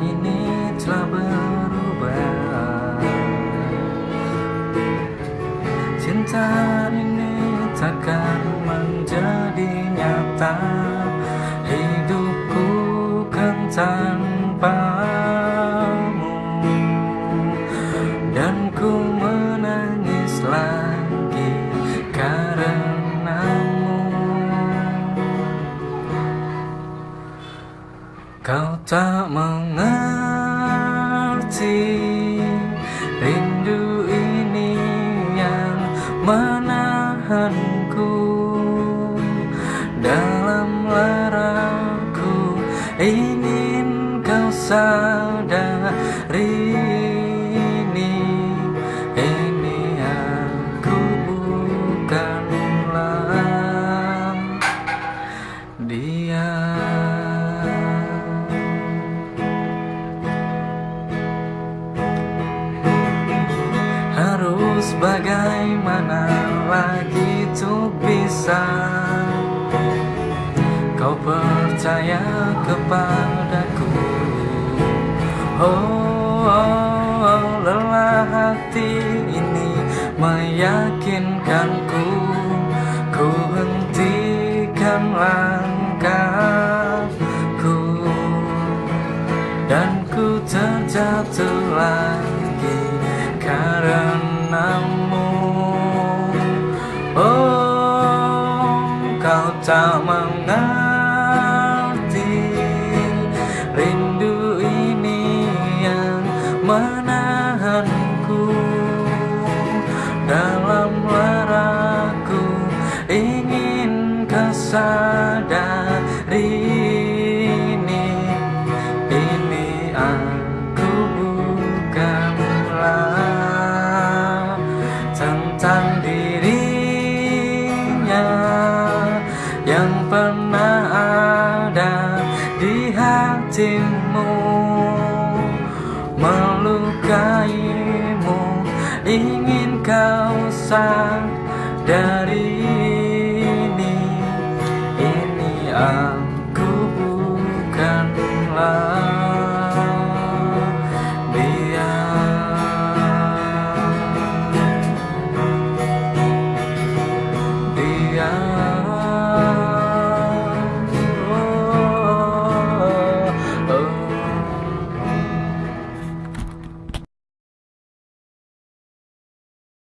ini telah berubah. Cinta ini takkan menjadi nyata. Tak mengerti Rindu ini yang menahanku Dalam laraku. Ingin kau sadari bagaimana lagi tuh bisa? Kau percaya kepadaku? Oh, oh, oh lelah hati ini meyakinkanku. Ku hentikan langkahku. Dan ku terjatuh lagi tak mengerti Rindu ini yang menahanku Dalam laraku ingin kau hatimu Melukaimu. Ingin kau sadari ini Ini aku.